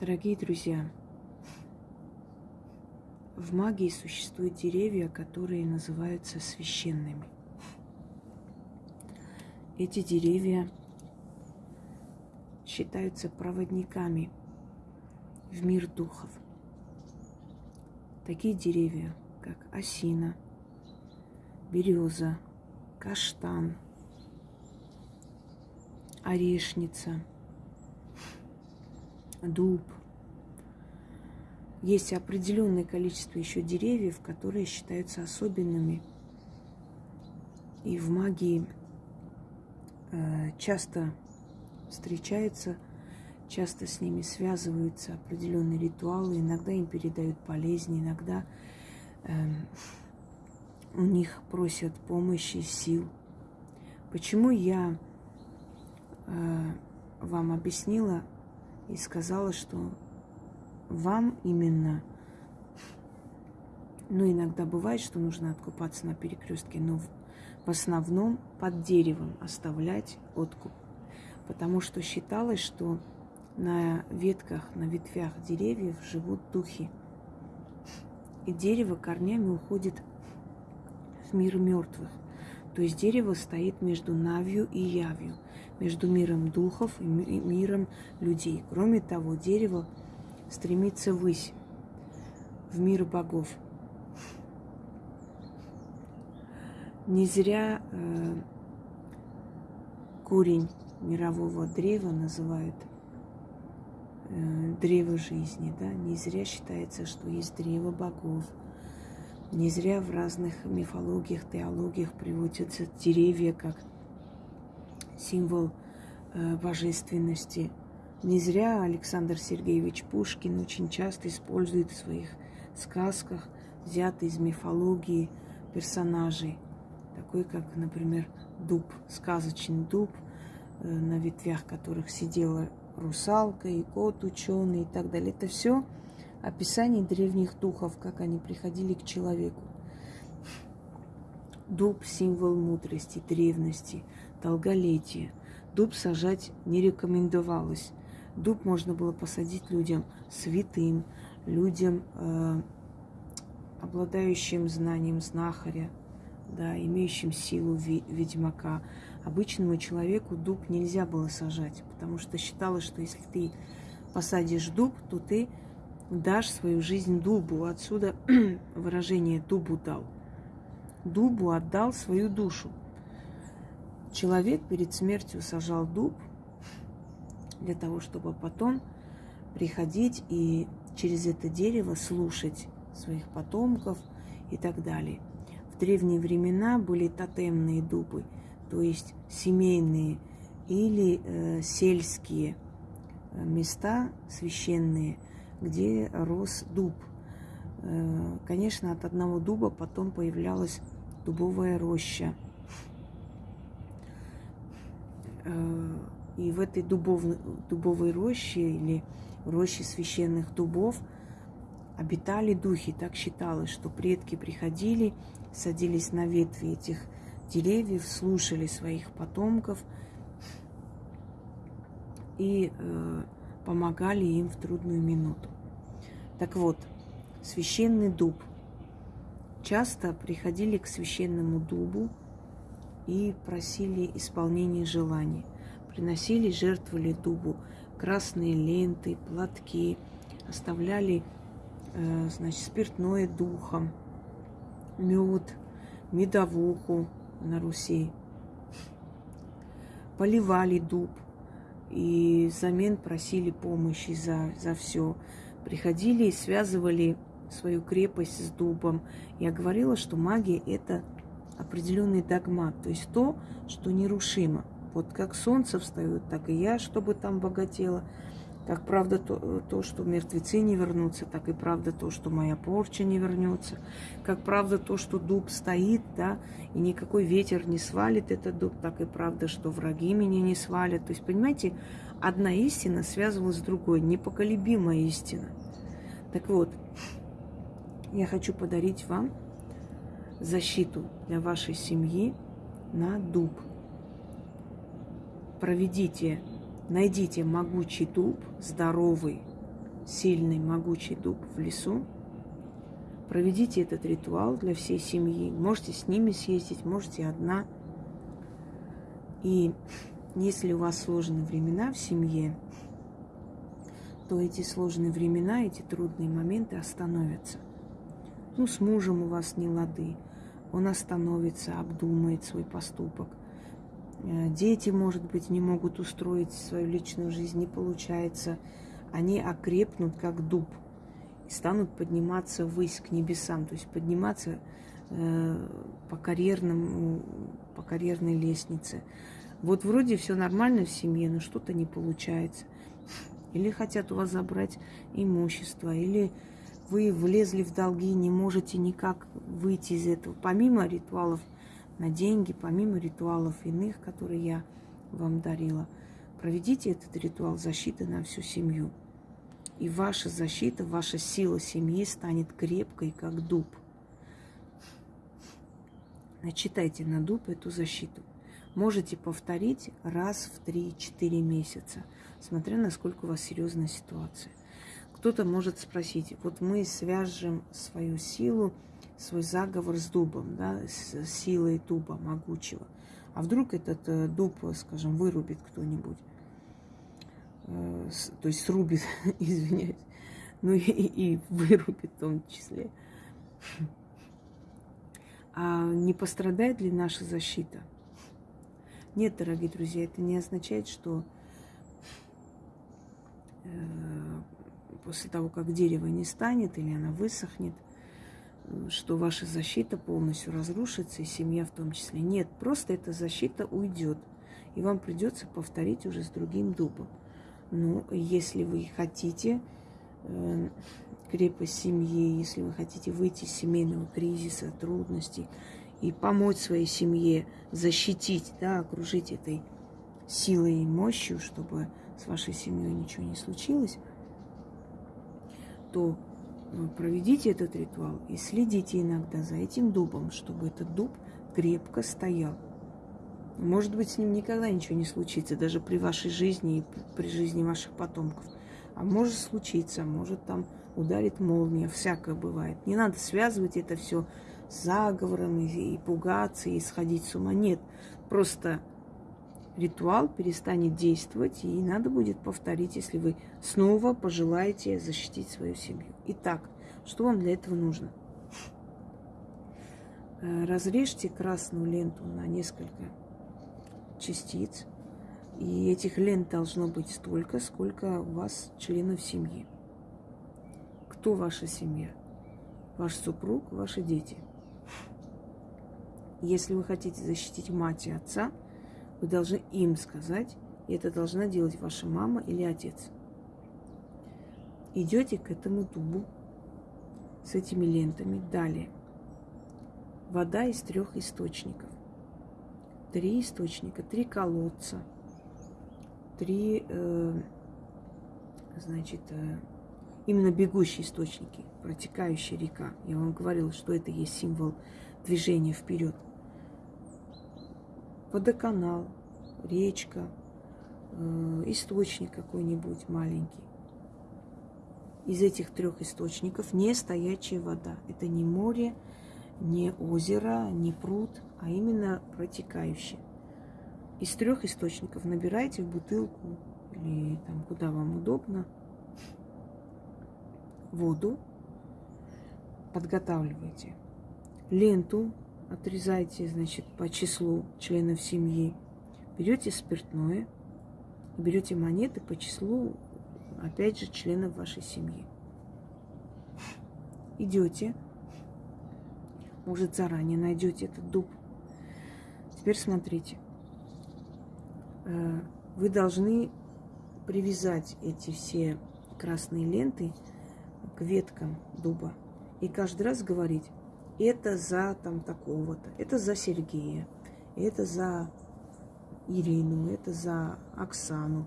Дорогие друзья, в магии существуют деревья, которые называются священными. Эти деревья считаются проводниками в мир духов. Такие деревья, как осина, береза, каштан, орешница, дуб. Есть определенное количество еще деревьев, которые считаются особенными. И в магии э, часто встречаются, часто с ними связываются определенные ритуалы, иногда им передают болезни, иногда э, у них просят помощи, сил. Почему я э, вам объяснила и сказала, что вам именно, ну иногда бывает, что нужно откупаться на перекрестке, но в основном под деревом оставлять откуп. Потому что считалось, что на ветках, на ветвях деревьев живут духи. И дерево корнями уходит в мир мертвых. То есть дерево стоит между Навью и Явью, между миром духов и миром людей. Кроме того, дерево стремится ввысь, в мир богов. Не зря э, корень мирового древа называют э, древо жизни, да? Не зря считается, что есть древо богов, не зря в разных мифологиях, теологиях приводятся деревья как символ э, божественности. Не зря Александр Сергеевич Пушкин очень часто использует в своих сказках взятые из мифологии персонажей, такой как, например, дуб, сказочный дуб, э, на ветвях которых сидела русалка и кот ученый и так далее. Это все описание древних духов, как они приходили к человеку. Дуб – символ мудрости, древности, долголетия. Дуб сажать не рекомендовалось. Дуб можно было посадить людям святым, людям, э, обладающим знанием знахаря, да, имеющим силу ведьмака. Обычному человеку дуб нельзя было сажать, потому что считалось, что если ты посадишь дуб, то ты дашь свою жизнь дубу. Отсюда выражение дубу дал. Дубу отдал свою душу. Человек перед смертью сажал дуб для того, чтобы потом приходить и через это дерево слушать своих потомков и так далее. В древние времена были тотемные дубы, то есть семейные или э, сельские э, места священные – где рос дуб. Э, конечно, от одного дуба потом появлялась дубовая роща. Э, и в этой дубов, дубовой роще или роще священных дубов обитали духи. Так считалось, что предки приходили, садились на ветви этих деревьев, слушали своих потомков и э, помогали им в трудную минуту. Так вот, священный дуб. Часто приходили к священному дубу и просили исполнения желаний. Приносили, жертвовали дубу красные ленты, платки, оставляли э, значит, спиртное духом, мед, медовуху на Руси. Поливали дуб – и взамен просили помощи за, за все. Приходили и связывали свою крепость с дубом. Я говорила, что магия – это определенный догмат, то есть то, что нерушимо. Вот как солнце встает, так и я, чтобы там богатела – как правда то, то, что мертвецы не вернутся, так и правда то, что моя порча не вернется. Как правда то, что дуб стоит, да, и никакой ветер не свалит этот дуб, так и правда, что враги меня не свалят. То есть, понимаете, одна истина связывалась с другой, непоколебимая истина. Так вот, я хочу подарить вам защиту для вашей семьи на дуб. Проведите Найдите могучий дуб, здоровый, сильный, могучий дуб в лесу. Проведите этот ритуал для всей семьи. Можете с ними съездить, можете одна. И если у вас сложные времена в семье, то эти сложные времена, эти трудные моменты остановятся. Ну, с мужем у вас не лады. Он остановится, обдумает свой поступок. Э, дети, может быть, не могут устроить свою личную жизнь, не получается. Они окрепнут, как дуб, и станут подниматься ввысь к небесам, то есть подниматься э, по, карьерному, по карьерной лестнице. Вот вроде все нормально в семье, но что-то не получается. Или хотят у вас забрать имущество, или вы влезли в долги, не можете никак выйти из этого. Помимо ритуалов на деньги, помимо ритуалов иных, которые я вам дарила, проведите этот ритуал защиты на всю семью. И ваша защита, ваша сила семьи станет крепкой, как дуб. Начитайте на дуб эту защиту. Можете повторить раз в 3-4 месяца, смотря насколько у вас серьезная ситуация. Кто-то может спросить, вот мы свяжем свою силу, свой заговор с дубом, да, с силой дуба могучего. А вдруг этот э, дуб, скажем, вырубит кто-нибудь, э, то есть срубит, извиняюсь, ну и, и вырубит в том числе. А не пострадает ли наша защита? Нет, дорогие друзья, это не означает, что э, после того, как дерево не станет или она высохнет, что ваша защита полностью разрушится, и семья в том числе. Нет, просто эта защита уйдет, и вам придется повторить уже с другим дубом. Ну, если вы хотите э, крепость семьи, если вы хотите выйти из семейного кризиса, трудностей и помочь своей семье защитить, да, окружить этой силой и мощью, чтобы с вашей семьей ничего не случилось, то э, проведите этот ритуал и следите иногда за этим дубом, чтобы этот дуб крепко стоял. Может быть, с ним никогда ничего не случится, даже при вашей жизни и при жизни ваших потомков. А может случиться, может там ударит молния, всякое бывает. Не надо связывать это все с заговором и, и пугаться, и сходить с ума. Нет, просто ритуал перестанет действовать, и надо будет повторить, если вы снова пожелаете защитить свою семью. Итак, что вам для этого нужно? Э, разрежьте красную ленту на несколько частиц, и этих лент должно быть столько, сколько у вас членов семьи. Кто ваша семья? Ваш супруг, ваши дети. Если вы хотите защитить мать и отца – вы должны им сказать, и это должна делать ваша мама или отец. Идете к этому дубу с этими лентами. Далее. Вода из трех источников. Три источника, три колодца, три, э, значит, э, именно бегущие источники, протекающая река. Я вам говорила, что это есть символ движения вперед – водоканал, речка, э, источник какой-нибудь маленький. Из этих трех источников не стоячая вода. Это не море, не озеро, не пруд, а именно протекающее. Из трех источников набирайте в бутылку или там куда вам удобно воду, подготавливайте ленту отрезаете, значит, по числу членов семьи, берете спиртное, берете монеты по числу, опять же, членов вашей семьи. Идете, может, заранее найдете этот дуб. Теперь смотрите. Э, вы должны привязать эти все красные ленты к веткам дуба и каждый раз говорить это за там такого-то, это за Сергея, это за Ирину, это за Оксану.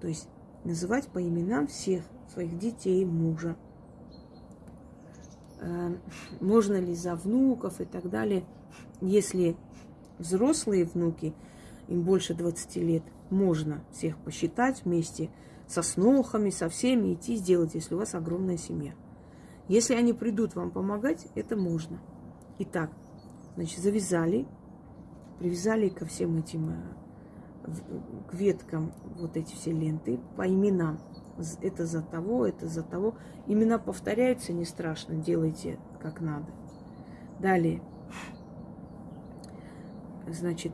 То есть называть по именам всех своих детей, мужа. Э, можно ли за внуков и так далее. Если взрослые внуки, им больше 20 лет, можно всех посчитать вместе со снохами, со всеми идти сделать, если у вас огромная семья. Если они придут вам помогать, это можно. Итак, значит, завязали, привязали ко всем этим, э, к веткам вот эти все ленты по именам. Это за того, это за того. Имена повторяются, не страшно, делайте как надо. Далее. Значит,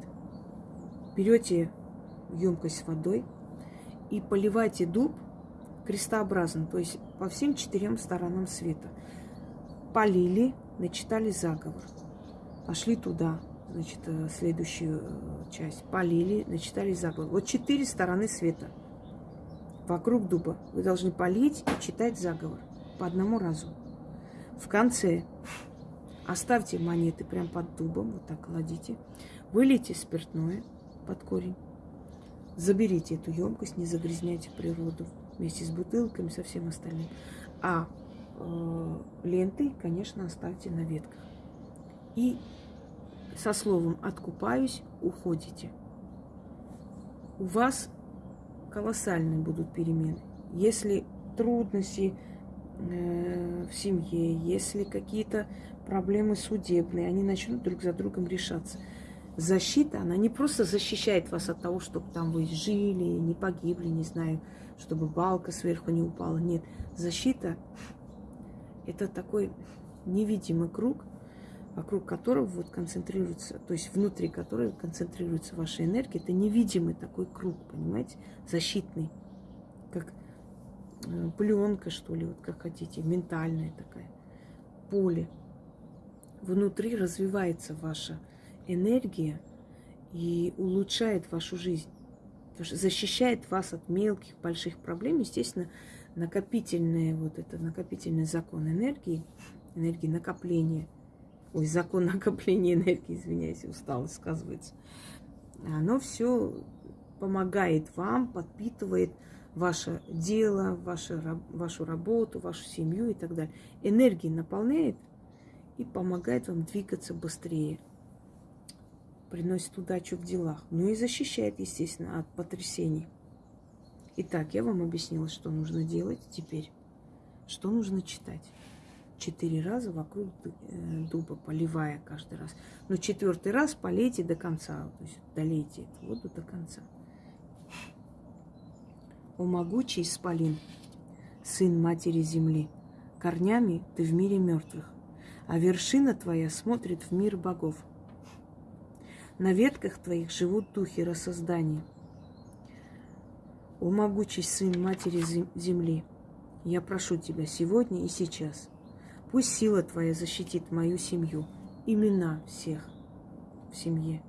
берете емкость с водой и поливайте дуб крестообразно, то есть по всем четырем сторонам света. Полили, начитали заговор. Пошли туда, значит, э, следующую э, часть. Полили, начитали заговор. Вот четыре стороны света вокруг дуба. Вы должны полить и читать заговор по одному разу. В конце оставьте монеты прямо под дубом, вот так кладите. Вылейте спиртное под корень. Заберите эту емкость, не загрязняйте природу вместе с бутылками, со всем остальным. А э, ленты, конечно, оставьте на ветках. И со словом «откупаюсь» уходите. У вас колоссальные будут перемены. Если трудности э, в семье, если какие-то проблемы судебные, они начнут друг за другом решаться. Защита, она не просто защищает вас от того, чтобы там вы жили, не погибли, не знаю, чтобы балка сверху не упала. Нет, защита – это такой невидимый круг, вокруг которого вот концентрируется, то есть внутри которого концентрируется ваша энергия. Это невидимый такой круг, понимаете, защитный, как э, пленка, что ли, вот как хотите, ментальная такая, поле. Внутри развивается ваша энергия и улучшает вашу жизнь защищает вас от мелких, больших проблем. Естественно, накопительный, вот это накопительный закон энергии, энергии накопления, ой, закон накопления энергии, извиняюсь, усталость сказывается, оно все помогает вам, подпитывает ваше дело, ваше, вашу работу, вашу семью и так далее. Энергии наполняет и помогает вам двигаться быстрее – приносит удачу в делах, ну и защищает, естественно, от потрясений. Итак, я вам объяснила, что нужно делать теперь. Что нужно читать? Четыре раза вокруг э, дуба, поливая каждый раз. Но четвертый раз полейте до конца, то есть долейте эту воду до конца. О могучий исполин, сын матери земли, корнями ты в мире мертвых, а вершина твоя смотрит в мир богов – на ветках твоих живут духи рассоздания. О могучий сын матери земли, я прошу тебя сегодня и сейчас. Пусть сила твоя защитит мою семью, имена всех в семье.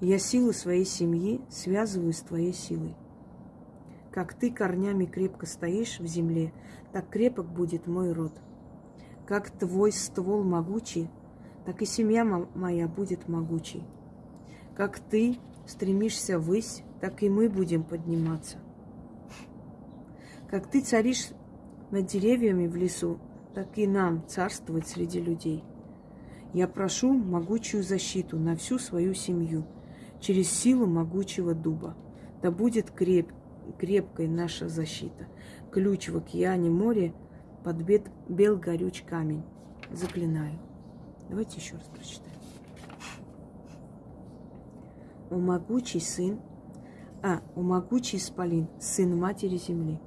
Я силу своей семьи связываю с твоей силой. Как ты корнями крепко стоишь в земле, так крепок будет мой род. Как твой ствол могучий, так и семья моя будет могучей. Как ты стремишься ввысь, так и мы будем подниматься. Как ты царишь над деревьями в лесу, так и нам царствовать среди людей. Я прошу могучую защиту на всю свою семью через силу могучего дуба. Да будет креп, крепкой наша защита. Ключ в океане море под бел горюч камень. Заклинаю. Давайте еще раз прочитаем. О могучий сын, а, о могучий исполин, сын матери земли.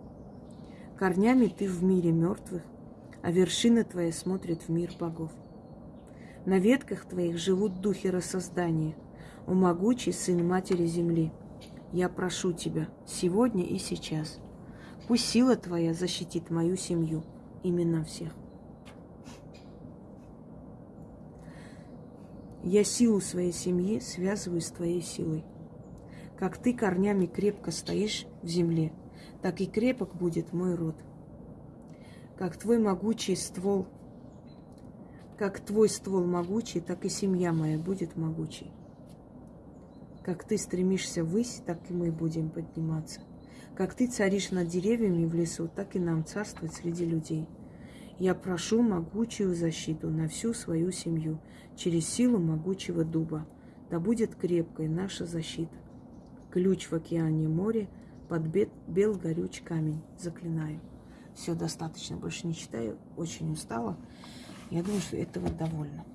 Корнями ты в мире мертвых, а вершина твоя смотрит в мир богов. На ветках твоих живут духи рассоздания. О могучий сын матери земли, я прошу тебя сегодня и сейчас. Пусть сила твоя защитит мою семью, именно всех. Я силу своей семьи связываю с твоей силой. Как ты корнями крепко стоишь в земле, так и крепок будет мой род. Как твой могучий ствол, как твой ствол могучий, так и семья моя будет могучей. Как ты стремишься ввысь, так и мы будем подниматься. Как ты царишь над деревьями в лесу, так и нам царствовать среди людей. Я прошу могучую защиту на всю свою семью через силу могучего дуба. Да будет крепкой наша защита. Ключ в океане море, под бел горюч камень. Заклинаю. Все достаточно, больше не читаю. Очень устала. Я думаю, что этого довольно.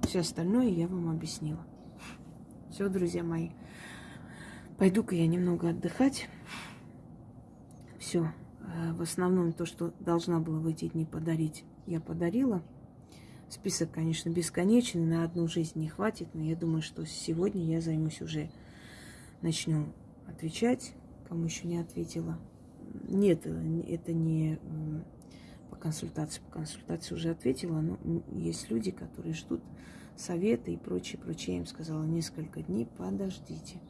Все остальное я вам объяснила. Все, друзья мои. Пойду-ка я немного отдыхать. Все. Э, в основном то, что должна была в эти дни подарить, я подарила. Список, конечно, бесконечный, на одну жизнь не хватит, но я думаю, что сегодня я займусь уже, начну отвечать, кому еще не ответила. Нет, это не по консультации, по консультации уже ответила, но есть люди, которые ждут советы и прочее, прочее. Я им сказала несколько дней, подождите.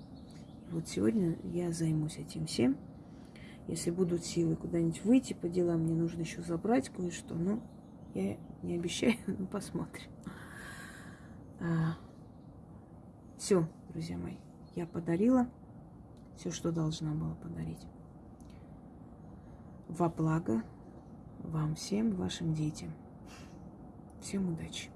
И вот сегодня я займусь этим всем. Если будут силы куда-нибудь выйти по делам, мне нужно еще забрать кое-что. Ну, я не обещаю, но посмотрим. А, все, друзья мои, я подарила все, что должна была подарить во благо вам всем, вашим детям. Всем удачи!